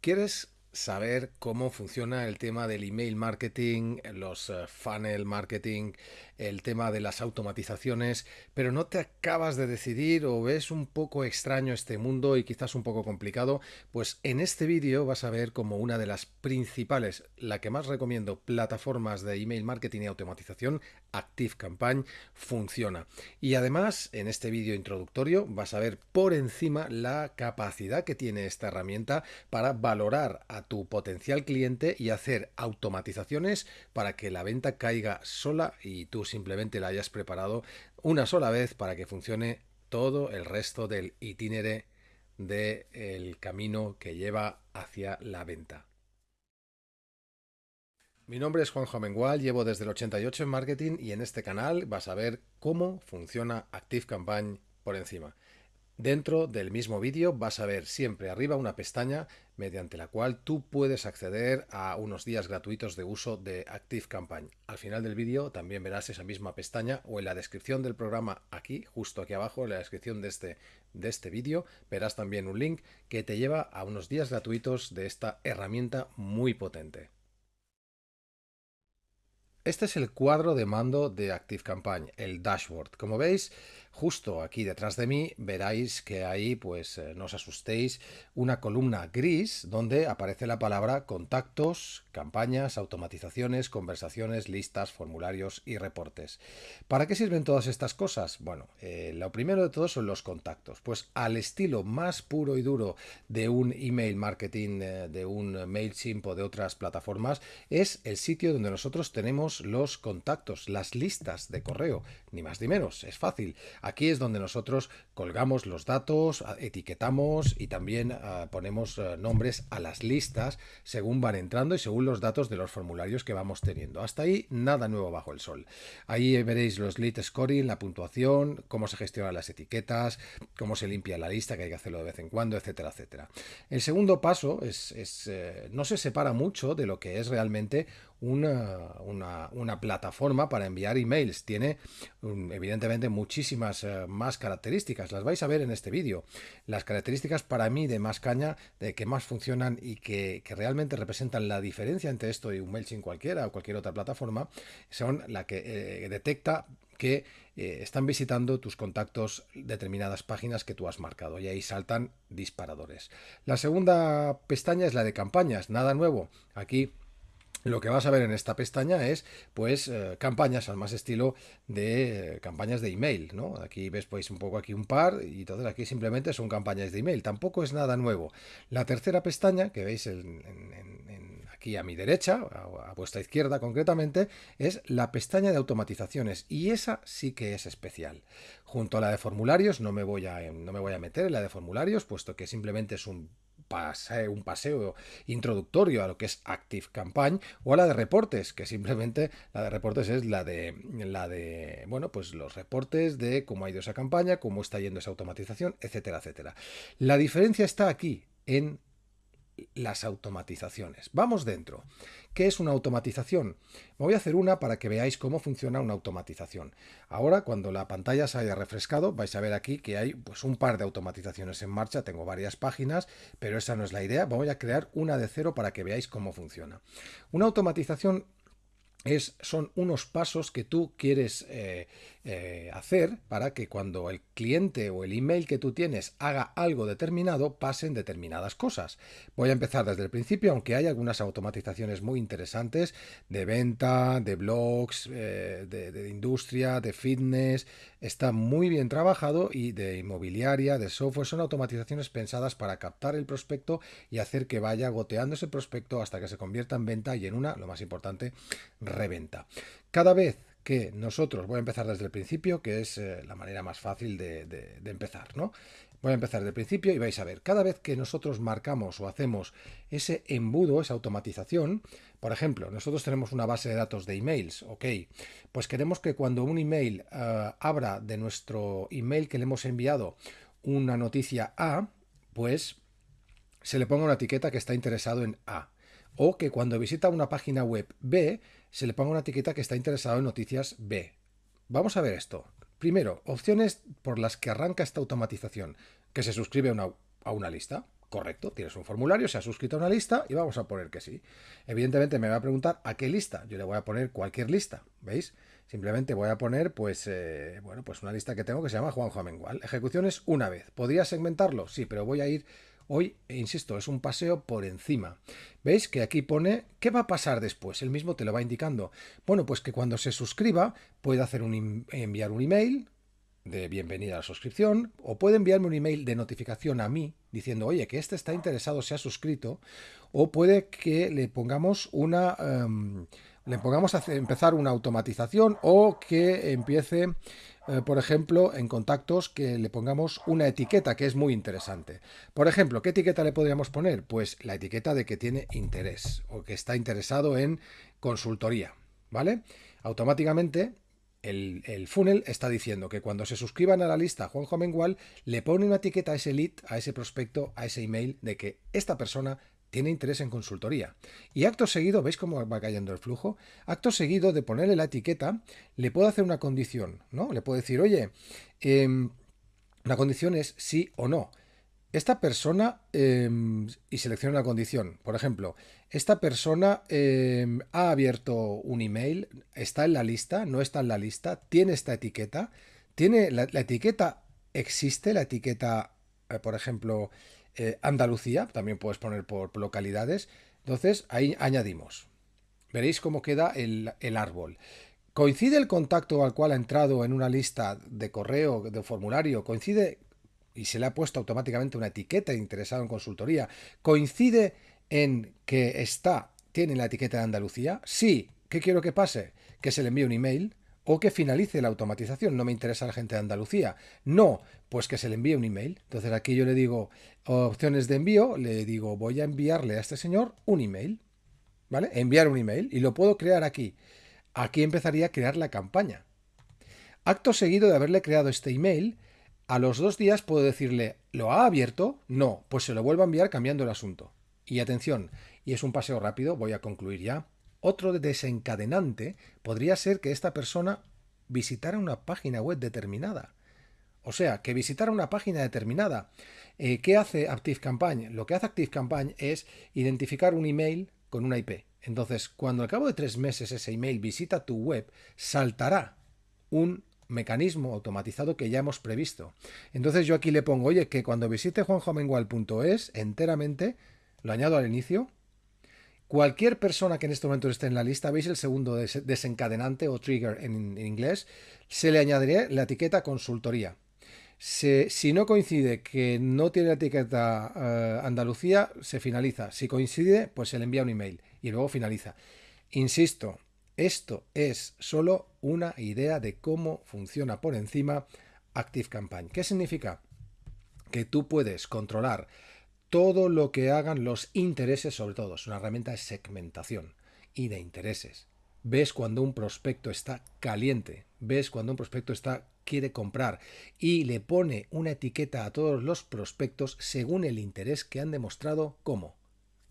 ¿Quieres saber cómo funciona el tema del email marketing, los uh, funnel marketing, el tema de las automatizaciones, pero no te acabas de decidir o ves un poco extraño este mundo y quizás un poco complicado, pues en este vídeo vas a ver como una de las principales, la que más recomiendo, plataformas de email marketing y automatización, ActiveCampaign, funciona. Y además, en este vídeo introductorio vas a ver por encima la capacidad que tiene esta herramienta para valorar a tu potencial cliente y hacer automatizaciones para que la venta caiga sola y tú simplemente la hayas preparado una sola vez para que funcione todo el resto del itinere del camino que lleva hacia la venta. Mi nombre es Juanjo Amengual, llevo desde el 88 en marketing y en este canal vas a ver cómo funciona ActiveCampaign por encima. Dentro del mismo vídeo vas a ver siempre arriba una pestaña mediante la cual tú puedes acceder a unos días gratuitos de uso de ActiveCampaign. Al final del vídeo también verás esa misma pestaña o en la descripción del programa aquí, justo aquí abajo, en la descripción de este, de este vídeo, verás también un link que te lleva a unos días gratuitos de esta herramienta muy potente. Este es el cuadro de mando de ActiveCampaign, el dashboard. Como veis, justo aquí detrás de mí veráis que hay, pues eh, no os asustéis, una columna gris donde aparece la palabra contactos, campañas, automatizaciones, conversaciones, listas, formularios y reportes. ¿Para qué sirven todas estas cosas? Bueno, eh, lo primero de todo son los contactos. Pues al estilo más puro y duro de un email marketing, eh, de un MailChimp o de otras plataformas, es el sitio donde nosotros tenemos los contactos, las listas de correo, ni más ni menos, es fácil. Aquí es donde nosotros colgamos los datos, etiquetamos y también ah, ponemos ah, nombres a las listas según van entrando y según los datos de los formularios que vamos teniendo. Hasta ahí nada nuevo bajo el sol. Ahí veréis los lead scoring, la puntuación, cómo se gestionan las etiquetas, cómo se limpia la lista, que hay que hacerlo de vez en cuando, etcétera, etcétera. El segundo paso es, eh, no se separa mucho de lo que es realmente una, una, plataforma para enviar emails. Tiene evidentemente muchísimas eh, más características. Las vais a ver en este vídeo. Las características para mí de más caña, de que más funcionan y que, realmente representan la diferencia entre esto y un MailChimp cualquiera o cualquier otra plataforma, son la que eh, detecta que eh, están visitando tus contactos determinadas páginas que tú has marcado y ahí saltan disparadores. La segunda pestaña es la de campañas, nada nuevo. Aquí lo que vas a ver en esta pestaña es pues eh, campañas al más estilo de eh, campañas de email, ¿no? Aquí ves pues un poco aquí un par y entonces aquí simplemente son campañas de email, tampoco es nada nuevo. La tercera pestaña que veis aquí a mi derecha, a, a, vuestra izquierda concretamente, es la pestaña de automatizaciones y esa sí que es especial. Junto a la de formularios no me voy a, no me voy a meter en la de formularios puesto que simplemente es un un paseo introductorio a lo que es Active Campaign o a la de reportes, que simplemente la de reportes es la de, la de, bueno, pues los reportes de cómo ha ido esa campaña, cómo está yendo esa automatización, etcétera, etcétera. La diferencia está aquí en las automatizaciones. Vamos dentro. ¿Qué es una automatización? Voy a hacer una para que veáis cómo funciona una automatización. Ahora, cuando la pantalla se haya refrescado, vais a ver aquí que hay pues, un par de automatizaciones en marcha. Tengo varias páginas, pero esa no es la idea. Voy a crear una de cero para que veáis cómo funciona. Una automatización es, son unos pasos que tú quieres eh, eh, hacer para que cuando el cliente o el email que tú tienes haga algo determinado, pasen determinadas cosas. Voy a empezar desde el principio, aunque hay algunas automatizaciones muy interesantes de venta, de blogs, eh, de, industria, de fitness. Está muy bien trabajado y de inmobiliaria, de software. Son automatizaciones pensadas para captar el prospecto y hacer que vaya goteando ese prospecto hasta que se convierta en venta y en una, lo más importante, reventa. Cada vez que nosotros, voy a empezar desde el principio, que es eh, la manera más fácil de, empezar, ¿no? Voy a empezar desde el principio y vais a ver, cada vez que nosotros marcamos o hacemos ese embudo, esa automatización, por ejemplo, nosotros tenemos una base de datos de emails, ok, pues queremos que cuando un email eh, abra de nuestro email que le hemos enviado una noticia A, pues se le ponga una etiqueta que está interesado en A o que cuando visita una página web B se le ponga una etiqueta que está interesado en noticias B. Vamos a ver esto. Primero, opciones por las que arranca esta automatización, que se suscribe a una, lista, Correcto, tienes un formulario, se ha suscrito a una lista y vamos a poner que sí. Evidentemente me va a preguntar a qué lista. Yo le voy a poner cualquier lista, ¿veis? Simplemente voy a poner, pues, eh, bueno, pues una lista que tengo que se llama Juanjo Amengual. Ejecuciones una vez. ¿Podría segmentarlo? Sí, pero voy a ir hoy, insisto, es un paseo por encima. ¿Veis que aquí pone qué va a pasar después? El mismo te lo va indicando. Bueno, pues que cuando se suscriba puede hacer enviar un email de bienvenida a la suscripción o puede enviarme un email de notificación a mí diciendo, oye, que este está interesado, se ha suscrito, o puede que le pongamos una... Em, le pongamos a empezar una automatización o que empiece, eh, por ejemplo, en contactos que le pongamos una etiqueta que es muy interesante. Por ejemplo, ¿qué etiqueta le podríamos poner? Pues la etiqueta de que tiene interés o que está interesado en consultoría, ¿vale? Automáticamente el, funnel está diciendo que cuando se suscriban a la lista Juanjo Mengual, le pone una etiqueta a ese lead, a ese prospecto, a ese email de que esta persona tiene interés en consultoría. Y acto seguido, ¿veis cómo va cayendo el flujo? Acto seguido de ponerle la etiqueta, le puedo hacer una condición, ¿no? Le puedo decir, oye, eh, la condición es sí o no. Esta persona, em, y selecciona una condición, por ejemplo, esta persona em, ha abierto un email, está en la lista, no está en la lista, tiene esta etiqueta, tiene la, etiqueta, existe la etiqueta, eh, por ejemplo, eh, Andalucía, también puedes poner por, localidades, entonces ahí añadimos. Veréis cómo queda el, el árbol. ¿Coincide el contacto al cual ha entrado en una lista de correo, de formulario? ¿Coincide y se le ha puesto automáticamente una etiqueta de interesado en consultoría, coincide en que está, tiene la etiqueta de Andalucía, sí, ¿qué quiero que pase? Que se le envíe un email o que finalice la automatización. No me interesa la gente de Andalucía. No, pues que se le envíe un email. Entonces aquí yo le digo opciones de envío, le digo voy a enviarle a este señor un email. ¿Vale? Enviar un email y lo puedo crear aquí. Aquí empezaría a crear la campaña. Acto seguido de haberle creado este email, a los dos días puedo decirle, ¿lo ha abierto? No, pues se lo vuelvo a enviar cambiando el asunto. Y atención, y es un paseo rápido, voy a concluir ya. Otro desencadenante podría ser que esta persona visitara una página web determinada. O sea, que visitara una página determinada. Eh, ¿Qué hace ActiveCampaign? Lo que hace ActiveCampaign es identificar un email con una IP. Entonces, cuando al cabo de tres meses ese email visita tu web, saltará un mecanismo automatizado que ya hemos previsto. Entonces yo aquí le pongo, oye, que cuando visite juanjomengual.es enteramente, lo añado al inicio, cualquier persona que en este momento esté en la lista, veis el segundo desencadenante o trigger en, inglés, se le añadiré la etiqueta consultoría. si no coincide que no tiene la etiqueta eh, Andalucía, se finaliza. Si coincide, pues se le envía un email y luego finaliza. Insisto, esto es solo una idea de cómo funciona por encima ActiveCampaign. ¿Qué significa? Que tú puedes controlar todo lo que hagan los intereses, sobre todo. Es una herramienta de segmentación y de intereses. Ves cuando un prospecto está caliente, ves cuando un prospecto está quiere comprar y le pone una etiqueta a todos los prospectos según el interés que han demostrado, ¿cómo?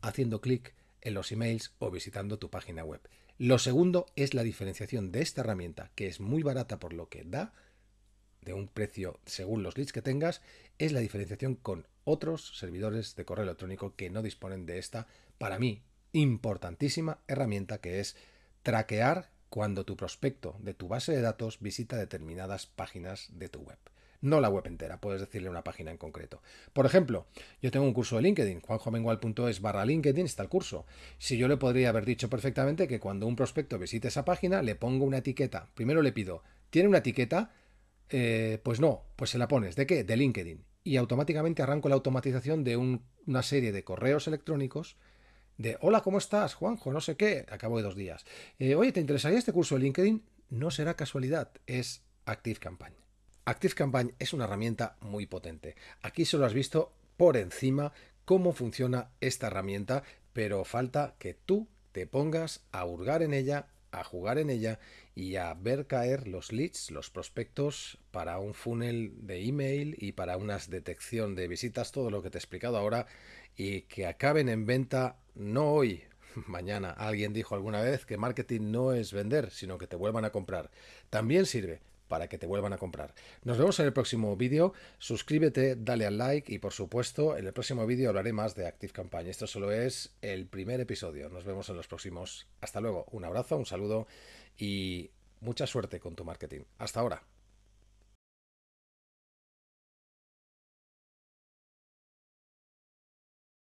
Haciendo clic en los emails o visitando tu página web. Lo segundo es la diferenciación de esta herramienta, que es muy barata por lo que da, de un precio según los leads que tengas, es la diferenciación con otros servidores de correo electrónico que no disponen de esta, para mí, importantísima herramienta que es traquear cuando tu prospecto de tu base de datos visita determinadas páginas de tu web no la web entera, puedes decirle una página en concreto. Por ejemplo, yo tengo un curso de LinkedIn, juanjomengual.es barra LinkedIn está el curso. Si yo le podría haber dicho perfectamente que cuando un prospecto visite esa página, le pongo una etiqueta. Primero le pido, ¿tiene una etiqueta? Eh, pues no, pues se la pones. ¿De qué? De LinkedIn. Y automáticamente arranco la automatización de una serie de correos electrónicos de hola, ¿cómo estás, Juanjo? No sé qué, acabo de dos días. Eh, oye, ¿te interesaría este curso de LinkedIn? No será casualidad, es Active Campaign. ActiveCampaign es una herramienta muy potente. Aquí solo has visto por encima cómo funciona esta herramienta, pero falta que tú te pongas a hurgar en ella, a jugar en ella y a ver caer los leads, los prospectos para un funnel de email y para una detección de visitas, todo lo que te he explicado ahora y que acaben en venta no hoy, mañana. Alguien dijo alguna vez que marketing no es vender, sino que te vuelvan a comprar. También sirve, para que te vuelvan a comprar. Nos vemos en el próximo vídeo. Suscríbete, dale al like y por supuesto en el próximo vídeo hablaré más de Active Campaign. Esto solo es el primer episodio. Nos vemos en los próximos. Hasta luego. Un abrazo, un saludo y mucha suerte con tu marketing. Hasta ahora.